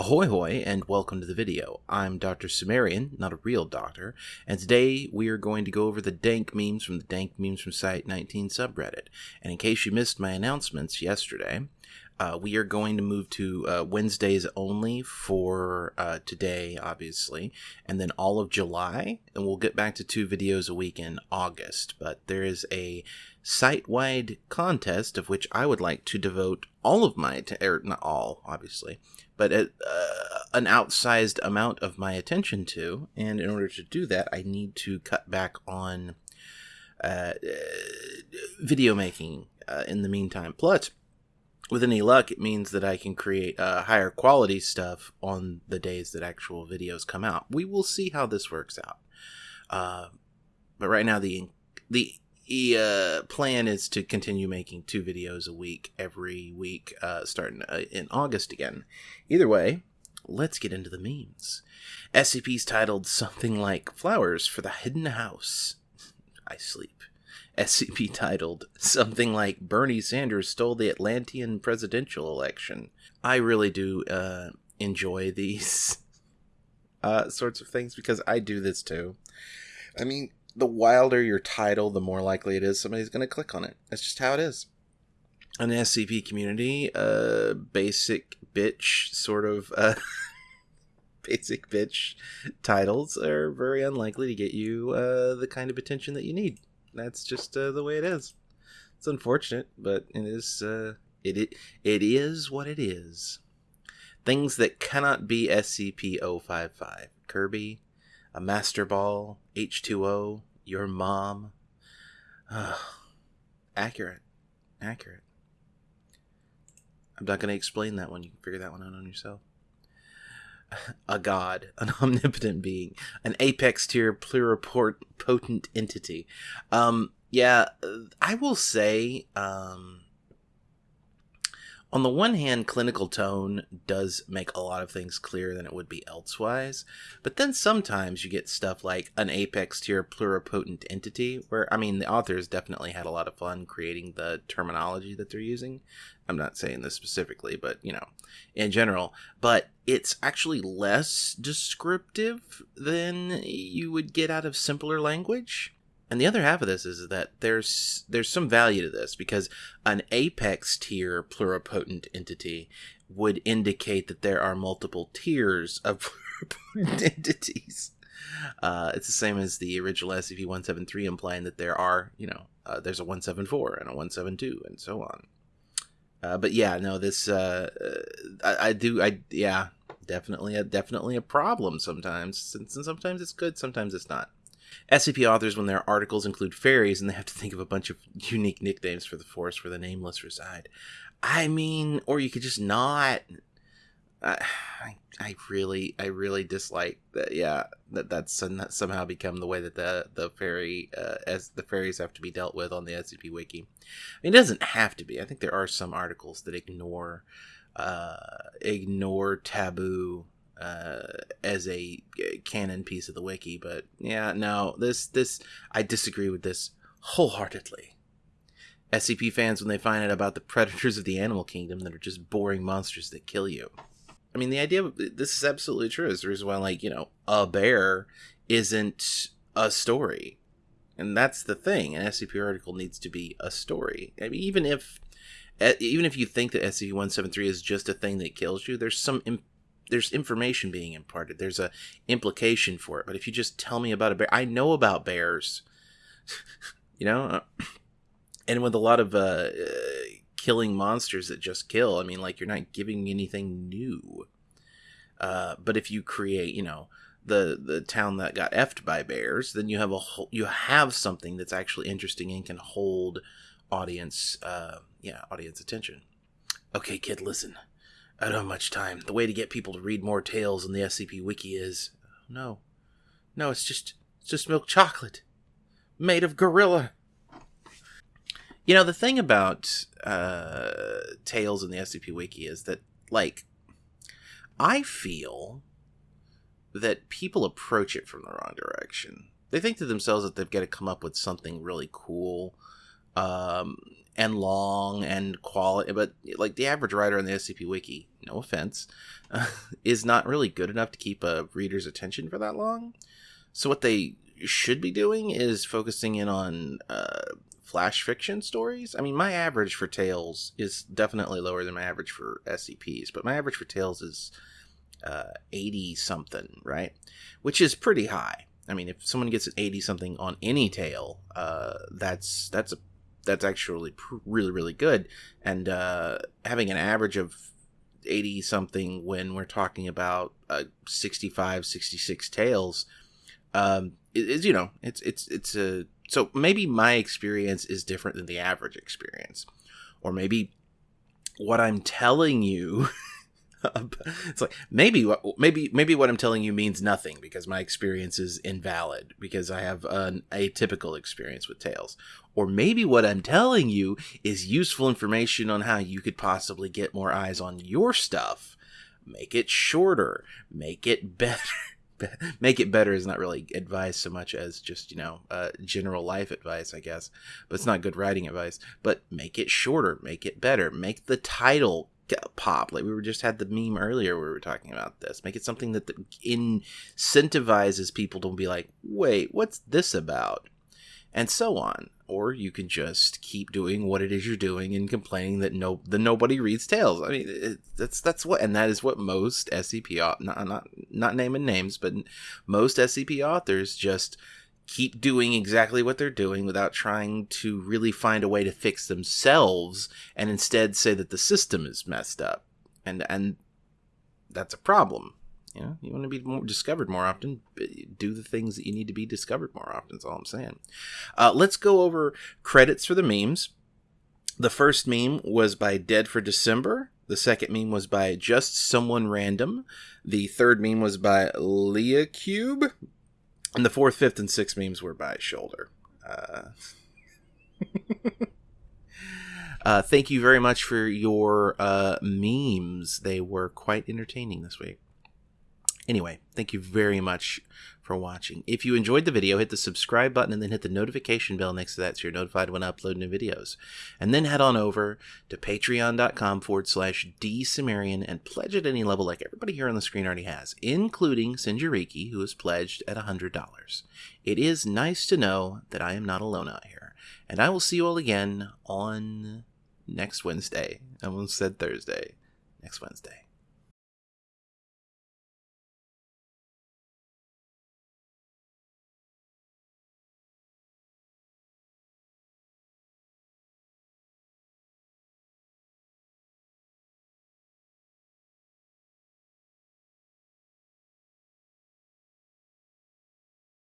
Ahoy hoy and welcome to the video. I'm Dr. Sumerian, not a real doctor, and today we are going to go over the dank memes from the dank memes from Site 19 subreddit. And in case you missed my announcements yesterday, uh, we are going to move to uh, Wednesdays only for uh, today, obviously, and then all of July, and we'll get back to two videos a week in August. But there is a site wide contest of which I would like to devote all of my, att- or not all, obviously, but a, uh, an outsized amount of my attention to. And in order to do that, I need to cut back on uh, video making uh, in the meantime. Plus, with any luck, it means that I can create uh, higher quality stuff on the days that actual videos come out. We will see how this works out. Uh, but right now, the the uh, plan is to continue making two videos a week every week, uh, starting uh, in August again. Either way, let's get into the memes. SCP's titled something like "Flowers for the Hidden House." I sleep. SCP titled something like Bernie Sanders stole the Atlantean presidential election. I really do uh, enjoy these uh, sorts of things because I do this too. I mean, the wilder your title, the more likely it is somebody's going to click on it. That's just how it is. An SCP community, uh, basic bitch sort of uh, basic bitch titles are very unlikely to get you uh, the kind of attention that you need. That's just uh, the way it is. It's unfortunate, but it is uh, it, it it is what it is. Things that cannot be SCP-055. Kirby, a Master Ball, H2O, your mom. accurate. Accurate. I'm not going to explain that one. You can figure that one out on yourself. A god, an omnipotent being, an apex tier pluripotent entity. Um, yeah, I will say, um, on the one hand, clinical tone does make a lot of things clearer than it would be elsewise, but then sometimes you get stuff like an apex tier pluripotent entity, where, I mean, the authors definitely had a lot of fun creating the terminology that they're using. I'm not saying this specifically, but, you know, in general, but it's actually less descriptive than you would get out of simpler language. And the other half of this is that there's there's some value to this because an apex tier pluripotent entity would indicate that there are multiple tiers of pluripotent entities. Uh, it's the same as the original SCP-173 implying that there are, you know, uh, there's a 174 and a 172 and so on. Uh, but yeah, no, this uh, I, I do I yeah definitely a definitely a problem sometimes. And sometimes it's good, sometimes it's not. SCP authors, when their articles include fairies and they have to think of a bunch of unique nicknames for the forest where the nameless reside. I mean, or you could just not. I, I really, I really dislike that. Yeah, that that's somehow become the way that the the fairy uh, as the fairies have to be dealt with on the SCP Wiki. I mean, it doesn't have to be. I think there are some articles that ignore uh, ignore taboo uh, as a canon piece of the wiki. But yeah, no, this this I disagree with this wholeheartedly. SCP fans, when they find out about the predators of the animal kingdom that are just boring monsters that kill you. I mean, the idea of this is absolutely true. Is the reason why, like, you know, a bear isn't a story. And that's the thing. An SCP article needs to be a story. I mean, even if even if you think that SCP-173 is just a thing that kills you, there's some there's information being imparted. There's a implication for it. But if you just tell me about a bear, I know about bears. you know, and with a lot of uh, killing monsters that just kill, I mean, like you're not giving anything new. Uh, but if you create, you know, the the town that got effed by bears, then you have a whole, you have something that's actually interesting and can hold audience, uh, yeah, audience attention. Okay, kid, listen. I don't have much time. The way to get people to read more tales in the SCP Wiki is no, no. It's just it's just milk chocolate made of gorilla. You know the thing about uh, tales in the SCP Wiki is that like I feel that people approach it from the wrong direction. They think to themselves that they've got to come up with something really cool um, and long and quality, but like the average writer on the SCP Wiki, no offense, uh, is not really good enough to keep a reader's attention for that long. So what they should be doing is focusing in on uh, flash fiction stories. I mean, my average for Tales is definitely lower than my average for SCPs, but my average for Tales is uh, 80 something, right? Which is pretty high. I mean, if someone gets an 80 something on any tale, uh, that's that's a that's actually really really good. And uh, having an average of 80 something when we're talking about uh, 65 66 tales um, is you know it's it's it's a so maybe my experience is different than the average experience, or maybe what I'm telling you. it's like maybe maybe maybe what I'm telling you means nothing because my experience is invalid because I have an atypical experience with tales. Or maybe what I'm telling you is useful information on how you could possibly get more eyes on your stuff. Make it shorter, make it better. Make it better is not really advice so much as just you know uh, general life advice i guess. But it's not good writing advice. But make it shorter. Make it better. Make the title pop like we were just had the meme earlier where we were talking about this make it something that incentivizes people to be like wait what's this about and so on. Or you can just keep doing what it is you're doing and complaining that no, the nobody reads tales. I mean, it, that's that's what, and that is what most SCP not not not naming names, but most SCP authors just keep doing exactly what they're doing without trying to really find a way to fix themselves, and instead say that the system is messed up, and and that's a problem. You know, you want to be more discovered more often. Do the things that you need to be discovered more often. That's all I'm saying. Uh, let's go over credits for the memes. The first meme was by Dead for December. The second meme was by Just Someone Random. The third meme was by Leah Cube. And the fourth, fifth, and sixth memes were by Shoulder. Uh... uh, thank you very much for your uh, memes. They were quite entertaining this week. Anyway, thank you very much for watching. If you enjoyed the video, hit the subscribe button and then hit the notification bell next to that so you're notified when I upload new videos. And then head on over to patreon.com forward slash dsumerian and pledge at any level like everybody here on the screen already has, including Sinjariki, who has pledged at $100. It is nice to know that I am not alone out here. And I will see you all again on next Wednesday. I almost said Thursday. Next Wednesday.